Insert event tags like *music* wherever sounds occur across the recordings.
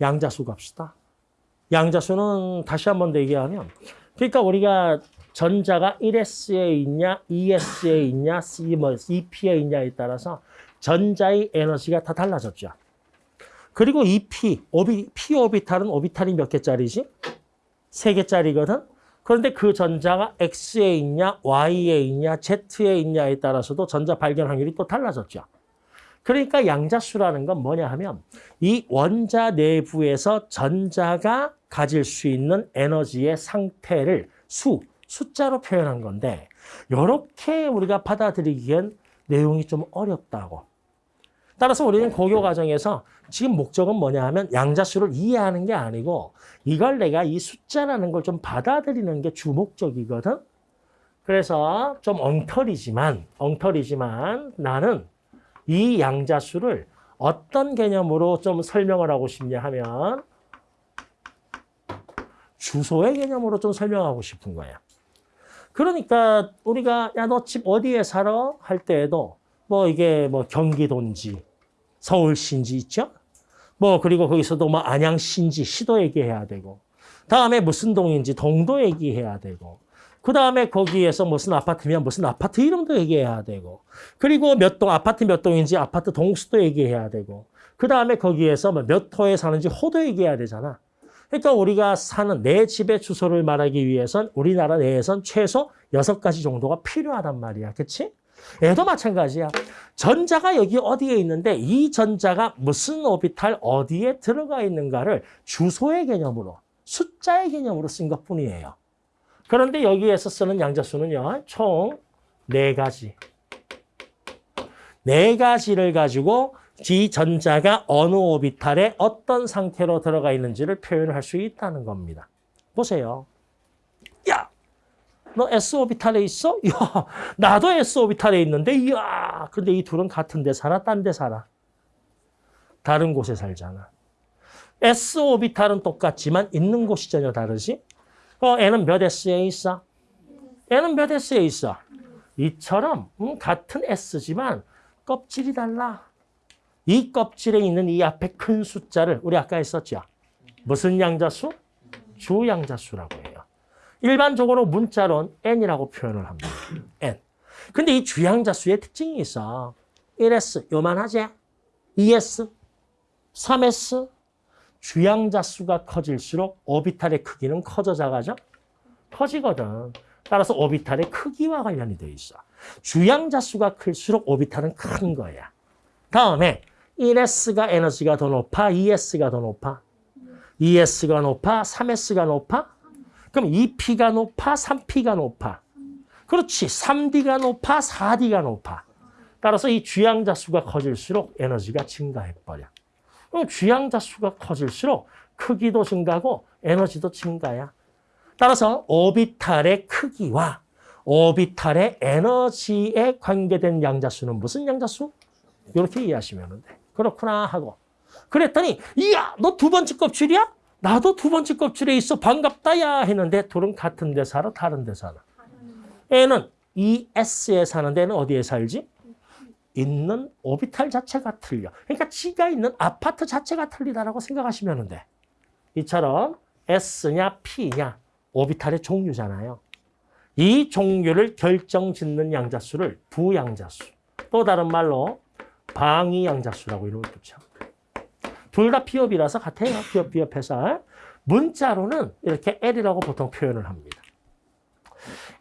양자수 갑시다. 양자수는 다시 한 번 더 얘기하면 그러니까 우리가 전자가 1s에 있냐, 2s에 있냐, 뭐 2p에 있냐에 따라서 전자의 에너지가 다 달라졌죠. 그리고 2p, 오비, p 오비탈은 오비탈이 몇 개짜리지? 세 개짜리거든. 그런데 그 전자가 x에 있냐, y에 있냐, z에 있냐에 따라서도 전자 발견 확률이 또 달라졌죠. 그러니까 양자수라는 건 뭐냐 하면 이 원자 내부에서 전자가 가질 수 있는 에너지의 상태를 수, 숫자로 표현한 건데 이렇게 우리가 받아들이기엔 내용이 좀 어렵다고. 따라서 우리는 고교 과정에서 지금 목적은 뭐냐 하면 양자수를 이해하는 게 아니고 이걸 내가 이 숫자라는 걸 좀 받아들이는 게 주목적이거든. 그래서 좀 엉터리지만 엉터리지만 나는 이 양자수를 어떤 개념으로 좀 설명을 하고 싶냐 하면 주소의 개념으로 좀 설명하고 싶은 거야. 그러니까 우리가 야 너 집 어디에 살아 할 때에도 뭐 이게 뭐 경기도인지 서울시인지 있죠? 뭐 그리고 거기서도 뭐 안양시인지 시도 얘기해야 되고 다음에 무슨 동인지 동도 얘기해야 되고 그 다음에 거기에서 무슨 아파트면 무슨 아파트 이름도 얘기해야 되고 그리고 몇 동 아파트 몇 동인지 아파트 동수도 얘기해야 되고 그 다음에 거기에서 뭐몇 호에 사는지 호도 얘기해야 되잖아. 그러니까 우리가 사는 내 집의 주소를 말하기 위해선 우리나라 내에선 최소 여섯 가지 정도가 필요하단 말이야. 그치? 얘도 마찬가지야. 전자가 여기 어디에 있는데 이 전자가 무슨 오비탈 어디에 들어가 있는가를 주소의 개념으로 숫자의 개념으로 쓴 것뿐이에요. 그런데 여기에서 쓰는 양자수는요. 총네 가지. 네 가지를 가지고 이 전자가 어느 오비탈에 어떤 상태로 들어가 있는지를 표현할 수 있다는 겁니다. 보세요. 야, 너 S 오비탈에 있어? *laughs* 야, 나도 S 오비탈에 있는데, 이야. 근데 이 둘은 같은 데 살아, 딴 데 살아. 다른 곳에 살잖아. S 오비탈은 똑같지만 있는 곳이 전혀 다르지? 어, N은 몇 S에 있어? N은 몇 S에 있어? 이처럼 음, 같은 S지만 껍질이 달라. 이 껍질에 있는 이 앞에 큰 숫자를 우리 아까 했었죠. 무슨 양자수? 주양자수라고 해요. 일반적으로 문자론 n이라고 표현을 합니다. n. 근데 이 주양자수의 특징이 있어. 1s 요만하지? 2s, 3s. 주양자 수가 커질수록 오비탈의 크기는 커져 작아져? 커지거든. 따라서 오비탈의 크기와 관련이 돼 있어. 주양자 수가 클수록 오비탈은 큰 거야. 다음에 1S가 에너지가 더 높아, 2S가 더 높아. 2S가 높아, 3S가 높아? 그럼 2P가 높아, 3P가 높아. 그렇지. 3D가 높아, 4D가 높아. 따라서 이 주양자 수가 커질수록 에너지가 증가해버려. 그럼 주양자 수가 커질수록 크기도 증가하고 에너지도 증가야. 따라서 오비탈의 크기와 오비탈의 에너지에 관계된 양자수는 무슨 양자수? 이렇게 이해하시면 돼. 그렇구나 하고. 그랬더니 이야 너 두 번째 껍질이야? 나도 두 번째 껍질에 있어 반갑다 야 했는데 둘은 같은 데 살아 다른 데 살아. 애는 ES에 사는 데 는 어디에 살지? 있는 오비탈 자체가 틀려. 그러니까 지가 있는 아파트 자체가 틀리다라고 생각하시면 돼. 이처럼 S냐 P냐 오비탈의 종류잖아요. 이 종류를 결정짓는 양자수를 부양자수. 또 다른 말로 방위양자수라고 이름을 붙여. 둘다 피업이라서 같아요. 피업, 비업해서. 문자로는 이렇게 L이라고 보통 표현을 합니다.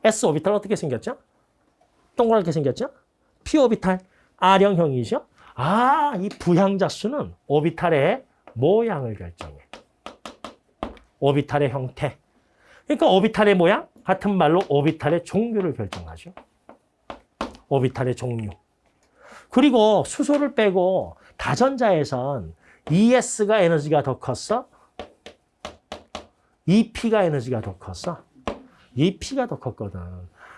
S 오비탈 어떻게 생겼죠? 동그랗게 생겼죠? P 오비탈 R형형이죠? 아, 이 부양자수는 오비탈의 모양을 결정해. 오비탈의 형태. 그러니까 오비탈의 모양, 같은 말로 오비탈의 종류를 결정하죠. 오비탈의 종류. 그리고 수소를 빼고 다전자에선 ES가 에너지가 더 컸어? EP가 에너지가 더 컸어? EP가 더 컸거든.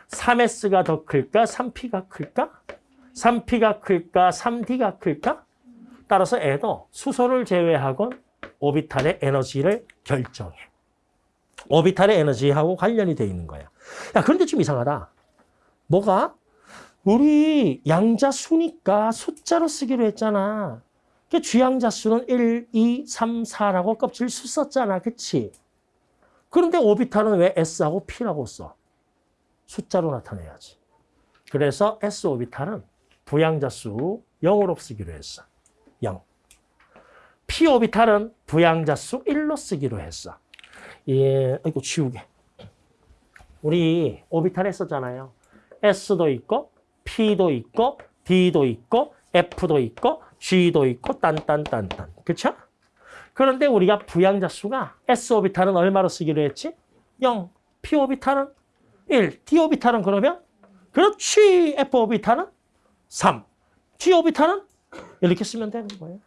3S가 더 클까? 3P가 클까? 3P가 클까? 3D가 클까? 따라서 애도 수소를 제외하고 오비탈의 에너지를 결정해. 오비탈의 에너지하고 관련이 돼 있는 거야. 야, 그런데 좀 이상하다. 뭐가? 우리 양자 수니까 숫자로 쓰기로 했잖아. 그 주양자 수는 1, 2, 3, 4라고 껍질 수 썼잖아. 그치? 그런데 오비탈은 왜 S하고 P라고 써? 숫자로 나타내야지. 그래서 S 오비탈은 부양자 수 0으로 쓰기로 했어. 0. P 오비탈은 부양자 수 1로 쓰기로 했어. 예, 이거 지우개. 우리 오비탈 했었잖아요. S도 있고, P도 있고, D도 있고, F도 있고, G도 있고, 딴딴딴딴. 그쵸? 그런데 우리가 부양자 수가 S 오비탈은 얼마로 쓰기로 했지? 0. P 오비탈은 1. D 오비탈은 그러면? 그렇지. F 오비탈은 3. G 오비탈은 이렇게 쓰면 되는 거예요.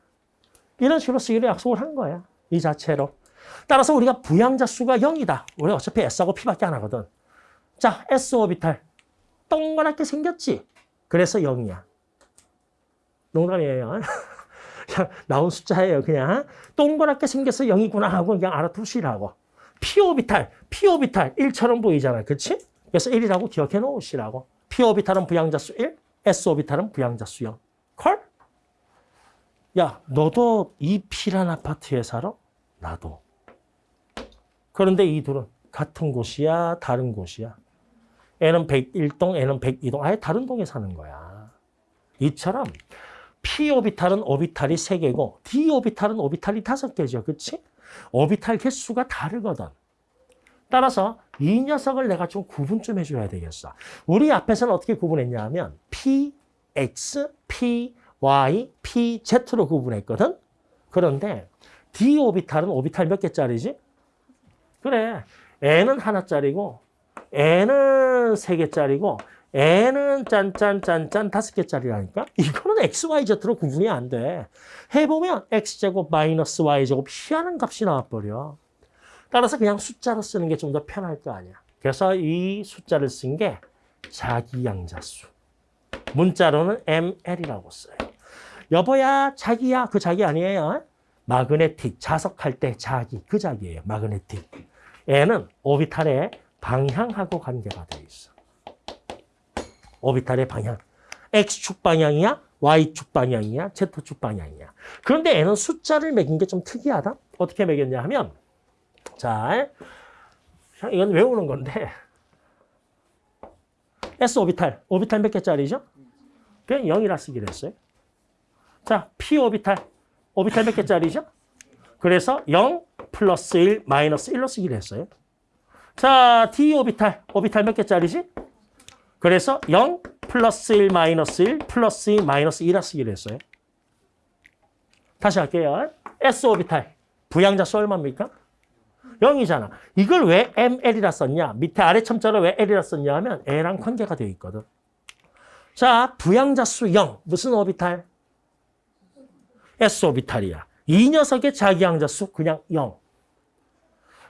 이런 식으로 쓰기로 약속을 한 거야. 이 자체로. 따라서 우리가 부양자 수가 0이다. 우리 어차피 S하고 P밖에 안 하거든. 자, S 오비탈. 동그랗게 생겼지? 그래서 0이야. 농담이에요. 그냥 *laughs* 나온 숫자예요. 그냥 동그랗게 생겨서 0이구나 하고 그냥 알아두시라고. P 오비탈, P 오비탈 1처럼 보이잖아. 그렇지? 그래서 1이라고 기억해 놓으시라고. P 오비탈은 부양자 수 1, S 오비탈은 부양자 수 0. 콜? 야, 너도 이 P란 아파트에 살아? 나도. 그런데 이 둘은 같은 곳이야, 다른 곳이야. 애는 101동, 애는 102동. 아예 다른 동에 사는 거야. 이처럼 P 오비탈은 오비탈이 3개고 D 오비탈은 오비탈이 5개죠. 그치? 오비탈 개수가 다르거든. 따라서 이 녀석을 내가 좀 구분 좀 해줘야 되겠어. 우리 앞에서는 어떻게 구분했냐 하면 P, X, P, Y, P, Z로 구분했거든. 그런데 D 오비탈은 오비탈 몇 개짜리지? 그래. N은 하나짜리고 N은 세 개짜리고 N은 짠짠짠짠 다섯 개짜리라니까? 이거는 X, Y, Z로 구분이 안 돼. 해보면 X제곱 마이너스 Y제곱 피하는 값이 나와버려. 따라서 그냥 숫자로 쓰는 게 좀 더 편할 거 아니야. 그래서 이 숫자를 쓴 게 자기양자수. 문자로는 ML이라고 써요. 여보야, 자기야. 그 자기 아니에요. 마그네틱, 자석할 때 자기, 그 자기예요. 마그네틱. N은 오비탈의 방향하고 관계가 돼 있어. 오비탈의 방향. X축 방향이야? Y축 방향이야? Z축 방향이야? 그런데 N은 숫자를 매긴 게 좀 특이하다? 어떻게 매겼냐 하면 자, 이건 외우는 건데 S 오비탈, 오비탈 몇 개짜리죠? 그냥 0이라 쓰기로 했어요. 자, P 오비탈, 오비탈 몇 개짜리죠? 그래서 0 플러스 1 마이너스 1로 쓰기로 했어요. 자, D 오비탈, 오비탈 몇 개짜리지? 그래서 0 플러스 1 마이너스 1 플러스 2 마이너스 2라 쓰기로 했어요. 다시 할게요. S 오비탈, 부양자수 얼마입니까? 0이잖아. 이걸 왜 ML이라 썼냐? 밑에 아래 첨자로 왜 L이라 썼냐 하면 L랑 관계가 되어 있거든. 자, 부양자 수 0. 무슨 오비탈? S 오비탈이야. 이 녀석의 자기양자 수 그냥 0.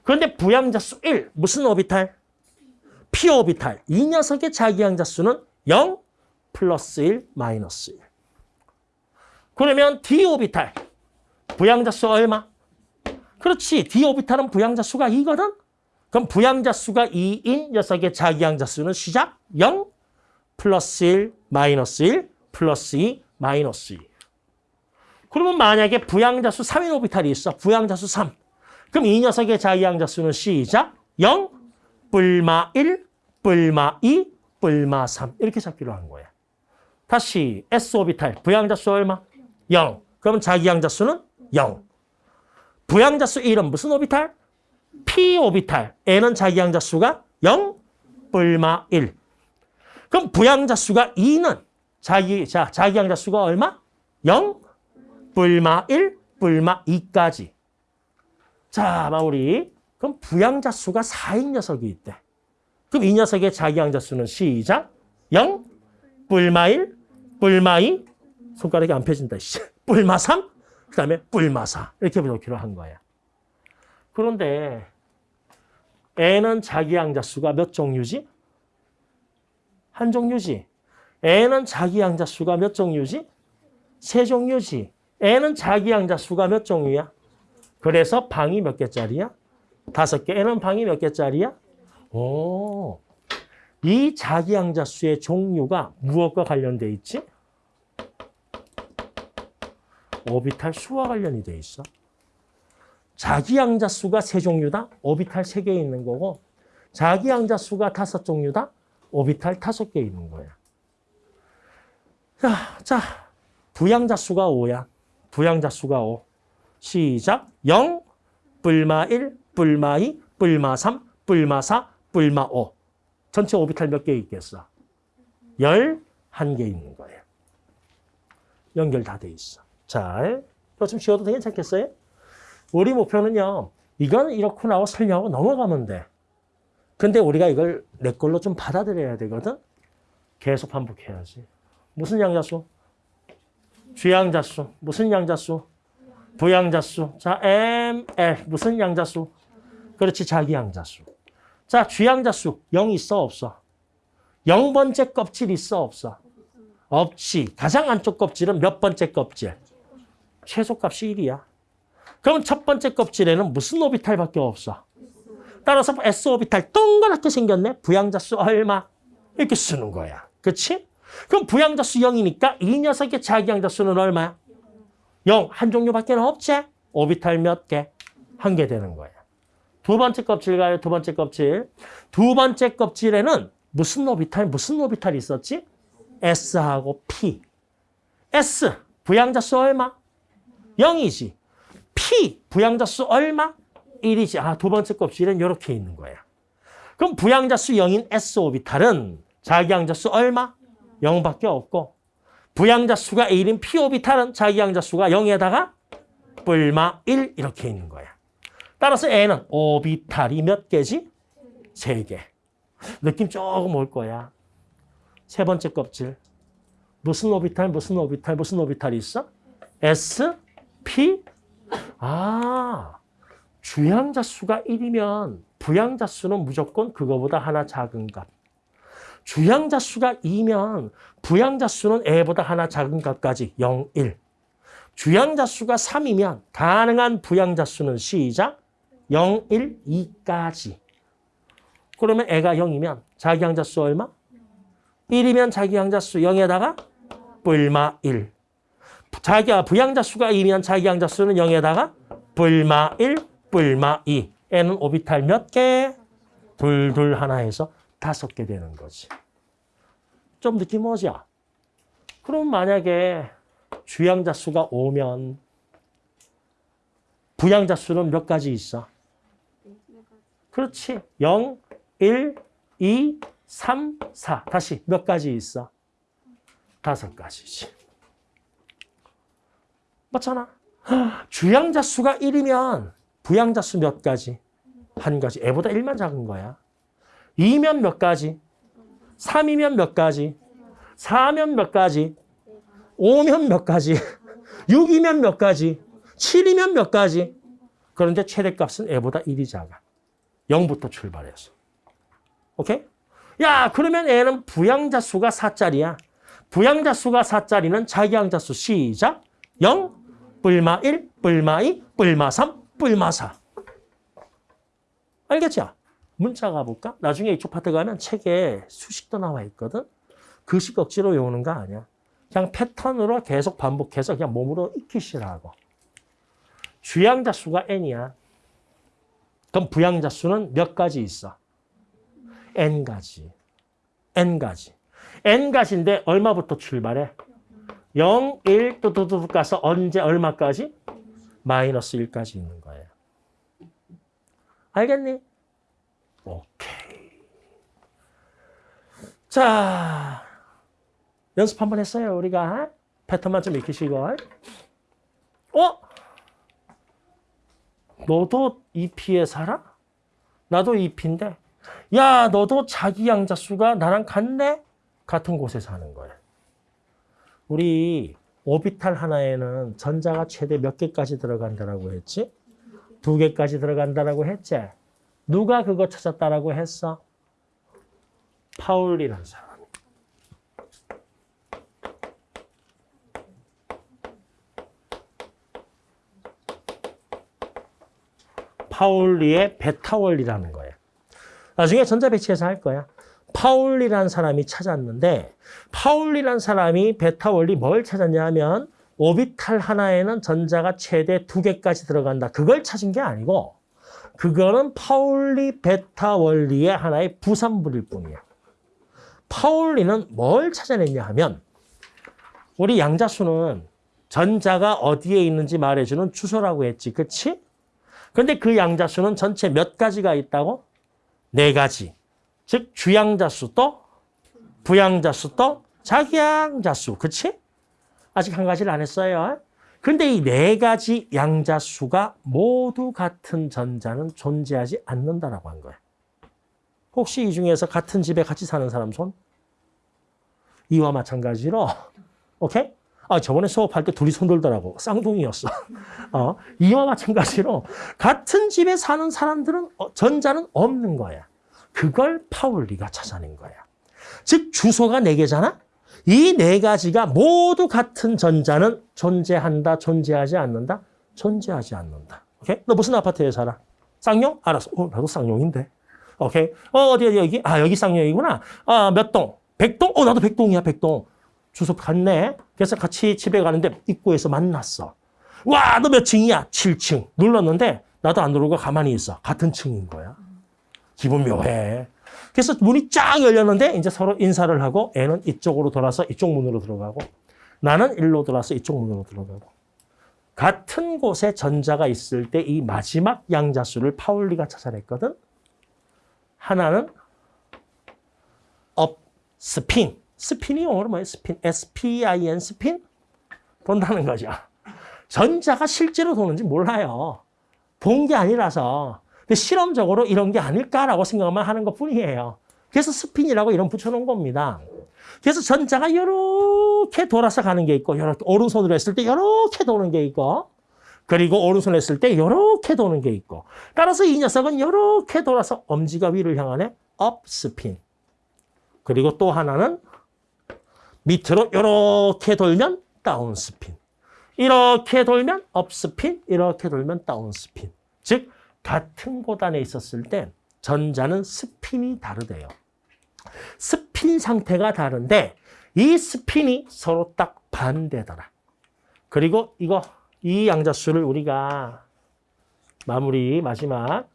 그런데 부양자 수 1. 무슨 오비탈? P 오비탈. 이 녀석의 자기양자 수는 0 플러스 1 마이너스 1. 그러면 D 오비탈. 부양자 수 얼마? 그렇지. D 오비탈은 부양자 수가 2거든? 그럼 부양자 수가 2인 녀석의 자기양자 수는 시작 0 플러스 1 마이너스 1 플러스 2 마이너스 2. 그러면 만약에 부양자 수 3인 오비탈이 있어. 부양자 수 3. 그럼 이 녀석의 자기양자 수는 시작 0 뿔마 1 뿔마 2 뿔마 3 이렇게 잡기로 한 거야. 다시 S 오비탈 부양자 수 얼마? 0. 그럼 자기양자 수는 0. 부양자 수 1은 무슨 오비탈? P 오비탈. N은 자기양자 수가 0, 뿔마 1. 그럼 부양자 수가 2는 자기 자 자기양자 수가 얼마? 0, 뿔마 1, 뿔마 2까지. 자, 마무리. 그럼 부양자 수가 4인 녀석이 있대. 그럼 이 녀석의 자기양자 수는 시작. 0, 뿔마 1, 뿔마 2, 손가락이 안 펴진다. 뿔마 *laughs* 3, 그 다음에 뿔마사 이렇게 놓기로 한 거야. 그런데 N은 자기 양자 수가 몇 종류지? 한 종류지. N은 자기 양자 수가 몇 종류지? 세 종류지. N은 자기 양자 수가 몇 종류야? 그래서 방이 몇 개짜리야? 다섯 개. N은 방이 몇 개짜리야? 오, 이 자기 양자 수의 종류가 무엇과 관련돼 있지? 오비탈 수와 관련이 돼 있어. 자기 양자 수가 세 종류다. 오비탈 세 개 있는 거고 자기 양자 수가 다섯 종류다. 오비탈 다섯 개 있는 거야. 자, 자 부양자 수가 5야. 부양자 수가 5. 시작. 0, 뿔마 1, 뿔마 2, 뿔마 3, 뿔마 4, 뿔마 5. 전체 오비탈 몇 개 있겠어? 11개 있는 거예요. 연결 다 돼 있어. 자, 이거 좀 쉬어도 괜찮겠어요? 우리 목표는요. 이건 이렇게 나오고 설명하고 넘어가면 돼. 근데 우리가 이걸 내 걸로 좀 받아들여야 되거든. 계속 반복해야지. 무슨 양자수? 주양자수. 무슨 양자수? 부양자수. 자, M, L. 무슨 양자수? 그렇지, 자기 양자수. 자, 주양자수. 0 있어, 없어? 0번째 껍질 있어, 없어? 없지. 가장 안쪽 껍질은 몇 번째 껍질? 최소값이 1이야. 그럼 첫 번째 껍질에는 무슨 오비탈밖에 없어? 따라서 S 오비탈 동그랗게 생겼네. 부양자수 얼마? 이렇게 쓰는 거야. 그렇지? 그럼 부양자수 0이니까 이 녀석의 자기양자수는 얼마야? 0. 한 종류밖에 없지? 오비탈 몇 개? 한 개 되는 거야. 두 번째 껍질 가요. 두 번째 껍질. 두 번째 껍질에는 무슨 오비탈, 무슨 오비탈이 있었지? S하고 P. S, 부양자수 얼마? 0이지. P, 부양자수 얼마? 1이지. 아, 두 번째 껍질은 이렇게 있는 거야. 그럼 부양자수 0인 S 오비탈은 자기양자수 얼마? 0밖에 없고 부양자수가 1인 P 오비탈은 자기양자수가 0에다가 뿔마 1 이렇게 있는 거야. 따라서 N은 오비탈이 몇 개지? 세 개. 느낌 조금 올 거야. 세 번째 껍질. 무슨 오비탈, 무슨 오비탈, 무슨 오비탈이 있어? S, P. 아, 주양자 수가 1이면 부양자 수는 무조건 그거보다 하나 작은 값. 주양자 수가 2면 부양자 수는 애보다 하나 작은 값까지 0, 1. 주양자 수가 3이면 가능한 부양자 수는 시작 0, 1, 2까지. 그러면 애가 0이면 자기 양자 수 얼마? 1이면 자기 양자 수 0에다가 뿔마 1. 자기가 부양자 수가 2면 자기 양자 수는 0에다가 뿔마 1, 뿔마 2. 애는 오비탈 몇 개? 둘, 둘 하나 해서 다섯 개 되는 거지. 좀 느낌 오죠? 그럼 만약에 주양자 수가 5면 부양자 수는 몇 가지 있어? 그렇지. 0, 1, 2, 3, 4. 다시 몇 가지 있어? 다섯 가지지. 맞잖아. 주양자 수가 1이면 부양자 수 몇 가지? 한 가지. 애보다 1만 작은 거야. 2면 몇 가지? 3이면 몇 가지? 4면 몇 가지? 5면 몇 가지? 6이면 몇 가지? 7이면 몇 가지? 그런데 최대값은 애보다 1이 작아. 0부터 출발해서. 오케이? 야, 그러면 애는 부양자 수가 4짜리야. 부양자 수가 4짜리는 자기양자 수 시작. 0, 뿔마 1, 뿔마 2, 뿔마 3, 뿔마 4. 알겠죠? 문자 가볼까? 나중에 이쪽 파트 가면 책에 수식도 나와 있거든. 글씨 억지로 외우는 거 아니야. 그냥 패턴으로 계속 반복해서 그냥 몸으로 익히시라고. 주양자 수가 n이야. 그럼 부양자 수는 몇 가지 있어? n가지. n가지. n가지인데 얼마부터 출발해? 0, 1, 또또또 가서 언제 얼마까지? 마이너스 1까지 있는 거예요. 알겠니? 오케이. 자, 연습 한번 했어요, 우리가. 패턴만 좀 익히시고. 어? 너도 EP에 살아? 나도 EP인데. 야, 너도 자기 양자 수가 나랑 같네? 같은 곳에 사는 거야. 우리 오비탈 하나에는 전자가 최대 몇 개까지 들어간다라고 했지? 두 개까지 들어간다라고 했지? 누가 그거 찾았다라고 했어? 파울리라는 사람. 파울리의 베타 원리라는 거예요. 나중에 전자 배치해서 할 거야. 파울리라는 사람이 찾았는데 파울리라는 사람이 베타 원리 뭘 찾았냐 하면 오비탈 하나에는 전자가 최대 두 개까지 들어간다. 그걸 찾은 게 아니고 그거는 파울리 베타 원리의 하나의 부산물일 뿐이야. 파울리는 뭘 찾아냈냐 하면 우리 양자수는 전자가 어디에 있는지 말해주는 주소라고 했지. 그치? 근데 그 양자수는 전체 몇 가지가 있다고? 네 가지. 즉 주양자수 또 부양자수 또 자기양자수. 그치? 아직 한 가지를 안 했어요. 근데 이 네 가지 양자수가 모두 같은 전자는 존재하지 않는다라고 한 거야. 혹시 이 중에서 같은 집에 같이 사는 사람 손? 이와 마찬가지로 오케이? 아, 저번에 수업할 때 둘이 손 들더라고. 쌍둥이였어. *laughs* 어, 이와 마찬가지로 같은 집에 사는 사람들은 어, 전자는 없는 거야. 그걸 파울리가 찾아낸 거야. 즉 주소가 네 개잖아. 이 네 가지가 모두 같은 전자는 존재한다, 존재하지 않는다, 존재하지 않는다. 오케이? 너 무슨 아파트에 살아? 쌍용? 알았어. 어, 나도 쌍용인데. 오케이. 어, 어디, 어디, 여기? 아, 여기 쌍용이구나. 아, 몇 동? 백동? 어, 나도 백동이야, 백동. 주소 갔네. 그래서 같이 집에 가는데 입구에서 만났어. 와, 너 몇 층이야? 7층. 눌렀는데 나도 안 누르고 가만히 있어. 같은 층인 거야. 기분 묘해. 그래서 문이 쫙 열렸는데 이제 서로 인사를 하고 애는 이쪽으로 돌아서 이쪽 문으로 들어가고 나는 일로 돌아서 이쪽 문으로 들어가고 같은 곳에 전자가 있을 때 이 마지막 양자수를 파울리가 찾아냈거든. 하나는 up spin. 스핀이 영어로 뭐예요? spin. S-P-I-N spin? 돈다는 거죠. 전자가 실제로 도는지 몰라요. 본 게 아니라서. 근데 실험적으로 이런 게 아닐까라고 생각만 하는 것 뿐이에요. 그래서 스핀이라고 이름 붙여놓은 겁니다. 그래서 전자가 이렇게 돌아서 가는 게 있고, 이렇게 오른손으로 했을 때 이렇게 도는 게 있고, 그리고 오른손 했을 때 이렇게 도는 게 있고, 따라서 이 녀석은 이렇게 돌아서 엄지가 위를 향하네 up spin. 그리고 또 하나는 밑으로 이렇게 돌면 down spin. 이렇게 돌면 up spin, 이렇게 돌면 down spin. 즉 같은 공간에 있었을 때 전자는 스핀이 다르대요. 스핀 상태가 다른데 이 스핀이 서로 딱 반대더라. 그리고 이거 이 양자수를 우리가 마무리 마지막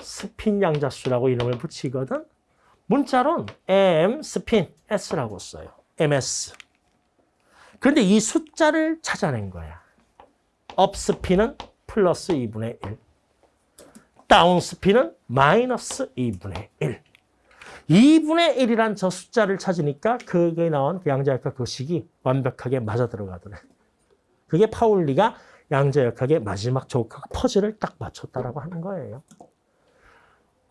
스핀 양자수라고 이름을 붙이거든. 문자론 M 스핀 S라고 써요. MS. 그런데 이 숫자를 찾아낸 거야. up spin은 플러스 2분의 1. down spin은 마이너스 2분의 1. 2분의 1이란 저 숫자를 찾으니까 그게 나온 그 양자역학 그 식이 완벽하게 맞아 들어가더래. 그게 파울리가 양자역학의 마지막 조각 퍼즐을 딱 맞췄다라고 하는 거예요.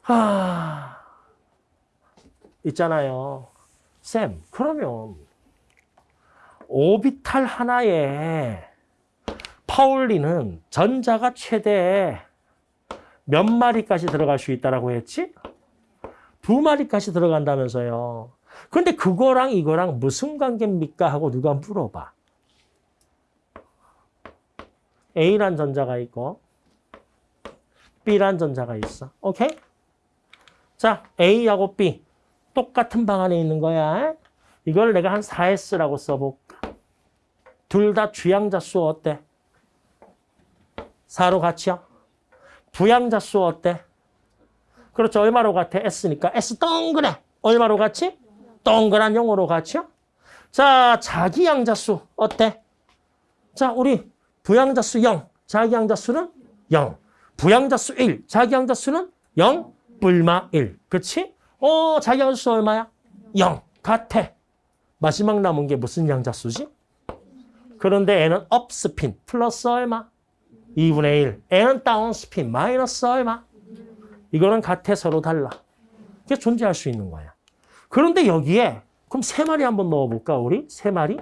하... 있잖아요. 쌤, 그러면 오비탈 하나에 파울리는 전자가 최대 몇 마리까지 들어갈 수 있다라고 했지? 두 마리까지 들어간다면서요. 근데 그거랑 이거랑 무슨 관계입니까? 하고 누가 물어봐. A란 전자가 있고 B란 전자가 있어. 오케이? 자, A하고 B 똑같은 방 안에 있는 거야. 이걸 내가 한 4S라고 써볼까? 둘 다 주양자 수 어때? 4로 같이요? 부양자수 어때? 그렇죠. 얼마로 같아? S니까. S 동그래. 얼마로 같이? 동그란 0으로 같이요? 자, 자기 양자수 어때? 자, 우리 부양자수 0, 자기 양자수는 0. 부양자수 1, 자기 양자수는 0, 불마 1. 그치? 어, 자기 양자수 얼마야? 0. 같아. 마지막 남은 게 무슨 양자수지? 그런데 애는 업스핀 플러스 얼마? 2분의 1. 애는 다운 스핀 마이너스 얼마? 이거는 같아 서로 달라. 그게 존재할 수 있는 거야. 그런데 여기에 그럼 세 마리 한번 넣어볼까 우리? 세 마리?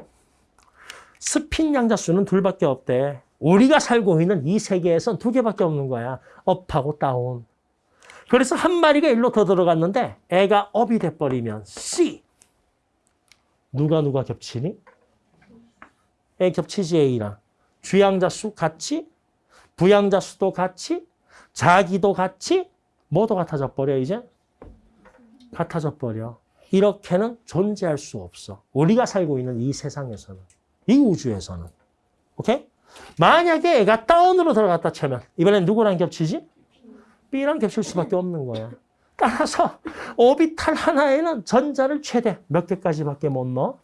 스핀 양자수는 둘밖에 없대. 우리가 살고 있는 이 세계에선 두 개밖에 없는 거야. 업하고 다운. 그래서 한 마리가 일로 더 들어갔는데 애가 업이 돼버리면 C. 누가 누가 겹치니? 애 겹치지 A랑. 주양자수 같이, 부양자 수도 같이, 자기도 같이, 뭐도 같아져 버려 이제? 같아져 버려. 이렇게는 존재할 수 없어. 우리가 살고 있는 이 세상에서는, 이 우주에서는. 오케이? 만약에 애가 다운으로 들어갔다 치면 이번엔 누구랑 겹치지? B랑 겹칠 수밖에 없는 거야. 따라서 오비탈 하나에는 전자를 최대 몇 개까지밖에 못 넣어?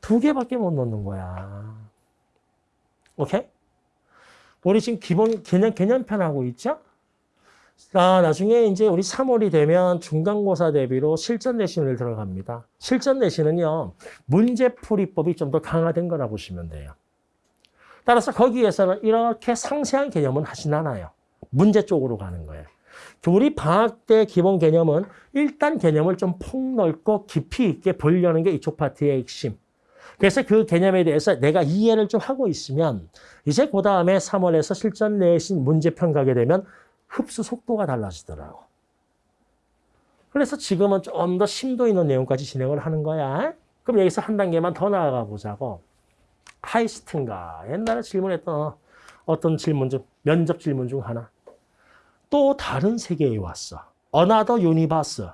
두 개밖에 못 넣는 거야. 오케이? 우리 지금 기본 개념, 개념편 하고 있죠? 아, 나중에 이제 우리 3월이 되면 중간고사 대비로 실전 내신을 들어갑니다. 실전 내신은요, 문제풀이법이 좀 더 강화된 거라 보시면 돼요. 따라서 거기에서는 이렇게 상세한 개념은 하진 않아요. 문제 쪽으로 가는 거예요. 우리 방학 때 기본 개념은 일단 개념을 좀 폭넓고 깊이 있게 보려는 게 이쪽 파트의 핵심. 그래서 그 개념에 대해서 내가 이해를 좀 하고 있으면 이제 그 다음에 3월에서 실전 내신 문제편 가게 되면 흡수 속도가 달라지더라고. 그래서 지금은 좀 더 심도 있는 내용까지 진행을 하는 거야. 그럼 여기서 한 단계만 더 나아가 보자고. 카이스트인가? 옛날에 질문했던 어떤 질문 중, 면접 질문 중 하나. 또 다른 세계에 왔어. another universe.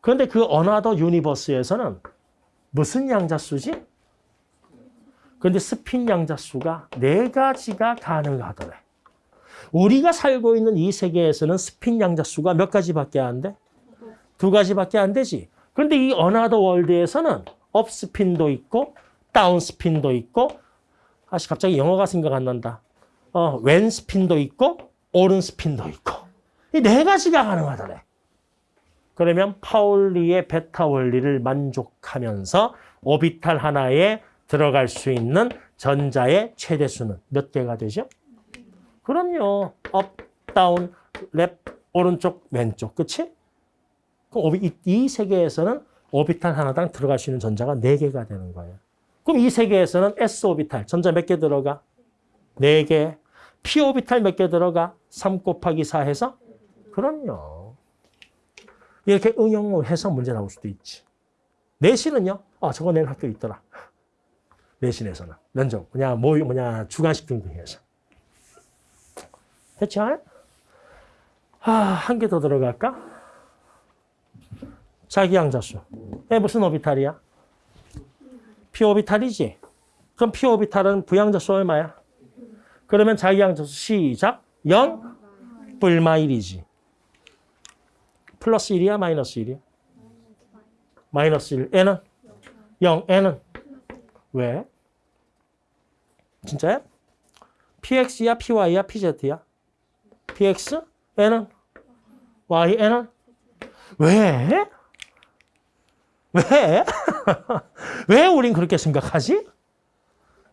그런데 그 another universe에서는 무슨 양자수지? 그런데 스핀 양자수가 네 가지가 가능하더래. 우리가 살고 있는 이 세계에서는 스핀 양자수가 몇 가지밖에 안 돼? 두 가지밖에 안 되지. 그런데 이 another world에서는 up spin도 있고 down spin도 있고 아씨 갑자기 영어가 생각 안 난다. 어, 왼 스핀도 있고 오른 스핀도 있고 이 네 가지가 가능하더래. 그러면 파울리의 배타 원리를 만족하면서 오비탈 하나에 들어갈 수 있는 전자의 최대수는 몇 개가 되죠? 그럼요. up, down, left, 오른쪽, 왼쪽. 그치? 그럼 이, 이 세계에서는 오비탈 하나당 들어갈 수 있는 전자가 4개가 되는 거예요. 그럼 이 세계에서는 S 오비탈, 전자 몇 개 들어가? 4개. P 오비탈 몇 개 들어가? 3 곱하기 4 해서? 그럼요. 이렇게 응용을 해서 문제 나올 수도 있지. 내신은요? 아, 저거 내일 학교 있더라. 내신에서는. 면접. 그냥 뭐, 뭐냐, 주관식 등등해서. 됐죠? 아, 한 개 더 들어갈까? 자기양자수. 에 무슨 오비탈이야? P 오비탈이지? 그럼 P 오비탈은 부양자수 얼마야? 그러면 자기양자수 시작. 0 불마 1이지. 플러스 1이야? 마이너스 1이야? 마이너스 1. N은? 0. N은? 왜? 진짜야? PX야? PY야? PZ야? PX? N은? Y, N은? 왜? 왜? *laughs* 왜 우린 그렇게 생각하지?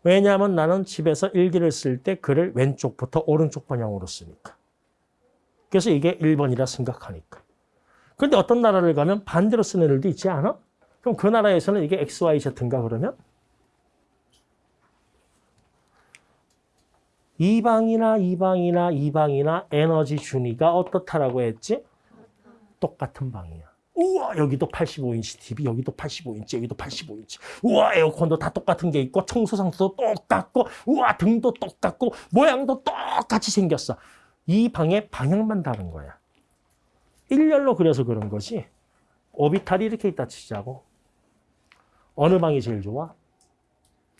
왜냐하면 나는 집에서 일기를 쓸 때 글을 왼쪽부터 오른쪽 방향으로 쓰니까. 그래서 이게 1번이라 생각하니까. 근데 어떤 나라를 가면 반대로 쓰는 애들도 있지 않아? 그럼 그 나라에서는 이게 XYZ인가 그러면? 이방이나 이방이나 이방이나 에너지 준위가 어떻다라고 했지? 똑같은 방이야. 우와 여기도 85인치 TV 여기도 85인치 여기도 85인치 우와 에어컨도 다 똑같은 게 있고 청소상도 똑같고 우와 등도 똑같고 모양도 똑같이 생겼어. 이 방의 방향만 다른 거야. 일렬로 그려서 그런 거지. 오비탈이 이렇게 있다 치자고. 어느 방이 제일 좋아?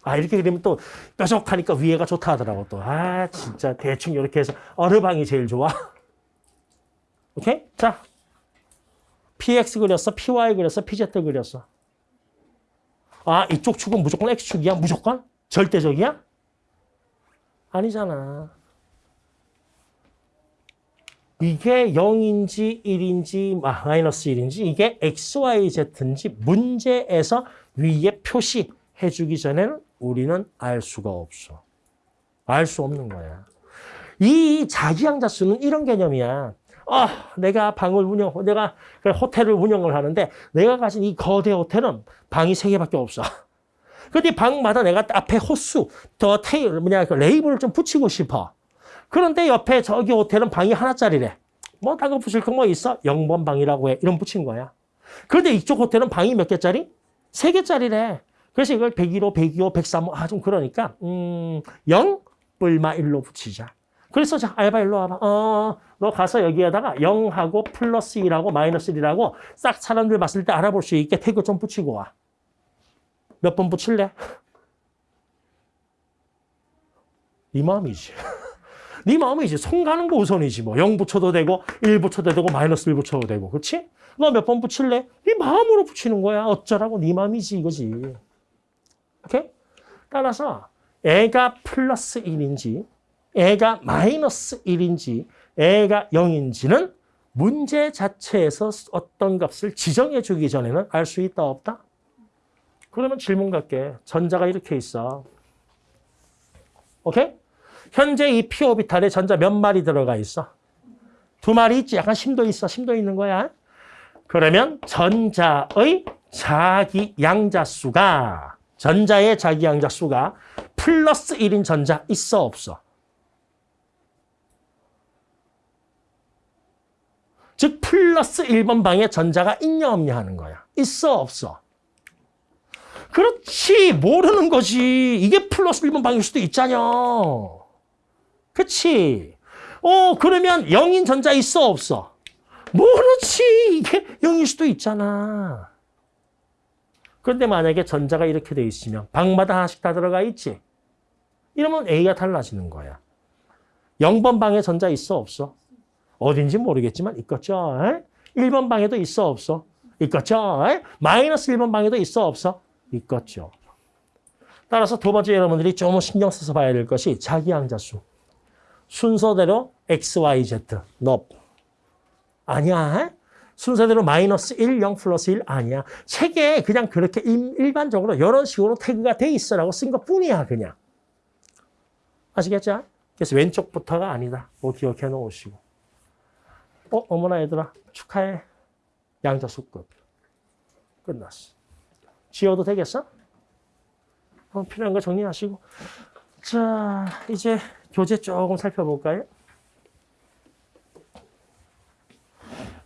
아 이렇게 그리면 또 뾰족하니까 위에가 좋다 하더라고 또. 아 진짜 대충 이렇게 해서 어느 방이 제일 좋아? *laughs* 오케이? 자 PX 그렸어, PY 그렸어, PZ 그렸어. 아 이쪽 축은 무조건 X축이야? 무조건? 절대적이야? 아니잖아. 이게 0인지 1인지 마이너스 1인지 이게 XYZ인지 문제에서 위에 표시해 주기 전에는 우리는 알 수가 없어. 알 수 없는 거야. 이 자기양자 수는 이런 개념이야. 아, 내가 방을 운영, 내가 호텔을 운영을 하는데 내가 가진 이 거대 호텔은 방이 세 개밖에 없어. 근데 방마다 내가 앞에 호수, 더 테일, 뭐냐, 그 레이블을 좀 붙이고 싶어. 그런데 옆에 저기 호텔은 방이 하나짜리래. 뭐 다른 거 붙일 거 뭐 있어? 0번 방이라고 해. 이런 붙인 거야. 그런데 이쪽 호텔은 방이 몇 개짜리? 세 개짜리래. 그래서 이걸 101호, 102호, 103호, 아, 좀 그러니까, 음, 0, 뿔마 1로 붙이자. 그래서 자, 알바 일로 와봐. 어, 너 가서 여기에다가 0하고 플러스 1하고 마이너스 1이라고 싹 사람들 봤을 때 알아볼 수 있게 태그 좀 붙이고 와. 몇 번 붙일래? *laughs* 네 마음이지. *laughs* 네 마음이지. 손 가는 거 우선이지. 뭐 0 붙여도 되고 1 붙여도 되고 마이너스 1 붙여도 되고. 그렇지? 너 몇 번 붙일래? 네 마음으로 붙이는 거야. 어쩌라고 네 마음이지 이거지. 오케이? 따라서 애가 플러스 1인지 애가 마이너스 1인지 애가 0인지는 문제 자체에서 어떤 값을 지정해 주기 전에는 알 수 있다 없다? 그러면 질문 갈게. 전자가 이렇게 있어. 오케이? 현재 이 p 오비탈에 전자 몇 마리 들어가 있어? 두 마리 있지? 약간 심도 있어. 심도 있는 거야. 그러면 전자의 자기 양자 수가 전자의 자기 양자 수가 플러스 1인 전자 있어 없어? 즉 플러스 1번 방에 전자가 있냐 없냐 하는 거야. 있어 없어? 그렇지 모르는 거지. 이게 플러스 1번 방일 수도 있잖아. 그치? 어 그러면 0인 전자 있어 없어? 모르지. 이게 0일 수도 있잖아. 그런데 만약에 전자가 이렇게 돼 있으면 방마다 하나씩 다 들어가 있지? 이러면 A가 달라지는 거야. 0번 방에 전자 있어 없어? 어딘지 모르겠지만 있겠죠. 1번 방에도 있어 없어? 있겠죠. 마이너스 1번 방에도 있어 없어? 있겠죠. 따라서 두 번째 여러분들이 좀 신경 써서 봐야 될 것이 자기양자수. 순서대로 x, y, z, 너 아니야. 순서대로 마이너스 1, 0 플러스 1 아니야. 책에 그냥 그렇게 일, 반적으로 이런 식으로 태그가 돼 있어라고 쓴 것뿐이야 그냥. 아시겠죠? 그래서 왼쪽부터가 아니다. 뭐 기억해 놓으시고. 어, 어머나 얘들아 축하해. 양자수 끝. 끝났어. 지워도 되겠어? 어, 필요한 거 정리하시고. 자, 이제 교재 조금 살펴볼까요?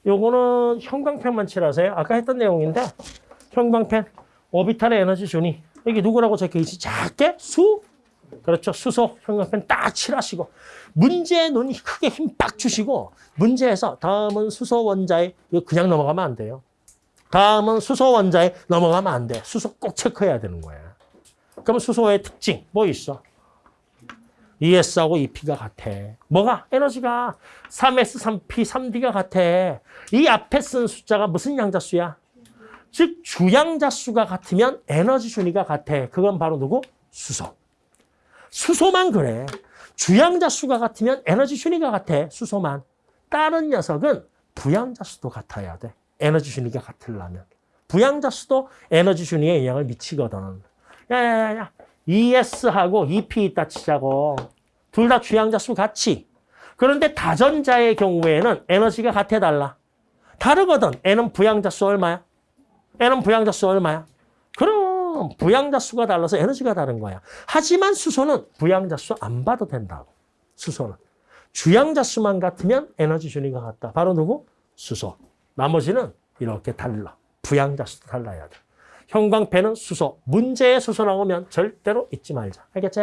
요거는 형광펜만 칠하세요. 아까 했던 내용인데 형광펜 오비탈의 에너지 준위 여기 누구라고 적혀있지? 작게 수 그렇죠. 수소 형광펜 딱 칠하시고 문제 눈이 크게 힘 빡 주시고 문제에서 다음은 수소 원자에 그냥 넘어가면 안 돼요. 다음은 수소 원자에 넘어가면 안 돼. 수소 꼭 체크해야 되는 거야. 그럼 수소의 특징 뭐 있어? ES하고 EP가 같아. 뭐가? 에너지가 3S, 3P, 3D가 같아. 이 앞에 쓴 숫자가 무슨 양자수야? 즉 주양자수가 같으면 에너지 준위가 같아. 그건 바로 누구? 수소. 수소만 그래. 주양자수가 같으면 에너지 준위가 같아. 수소만. 다른 녀석은 부양자수도 같아야 돼. 에너지 준위가 같으려면. 부양자수도 에너지 준위에 영향을 미치거든. 야야야야. ES하고 EP 있다 치자고. 둘 다 주양자 수 같이. 그런데 다전자의 경우에는 에너지가 같아 달라. 다르거든. N은 부양자 수 얼마야? N은 부양자 수 얼마야? 그럼 부양자 수가 달라서 에너지가 다른 거야. 하지만 수소는 부양자 수 안 봐도 된다고. 수소는. 주양자 수만 같으면 에너지 준위가 같다. 바로 누구? 수소. 나머지는 이렇게 달라. 부양자 수도 달라야 돼. 형광펜은 수소. 문제에 수소 나오면 절대로 잊지 말자. 알겠지?